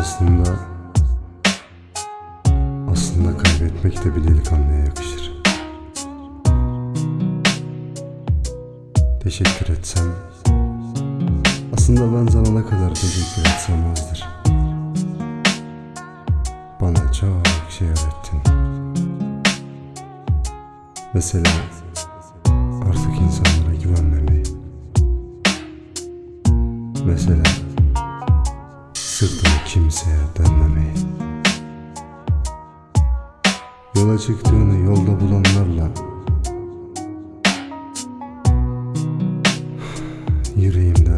Aslında aslında kaybetmek de bir delikanlıya yakışır. Teşekkür etsem aslında ben sana ne kadar teşekkür etsem azdır. Bana çok şey öğrettin. Mesela artık insanlara güvenmemeyi. Mesela sırtını kimseye dönmemeyi. Yola çıktığını yolda bulanlarla yüreğimde